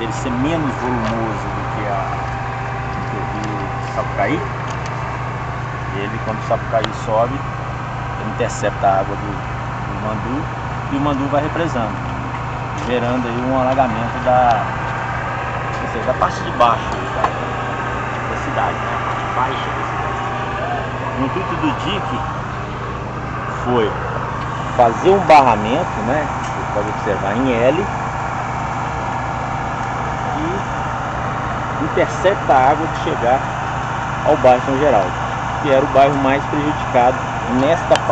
dele ser menos volumoso do que, a, do que o Sapucaí, ele quando o Sapucaí sobe, ele intercepta a água do, do Mandu e o Mandu vai represando, gerando aí um alagamento da, ou seja, da parte de baixo da, da cidade, né? a parte baixa da cidade. O intuito do dique foi fazer um barramento, né? Você pode observar em L e intercepta a água de chegar ao bairro São Geraldo, que era o bairro mais prejudicado nesta parte.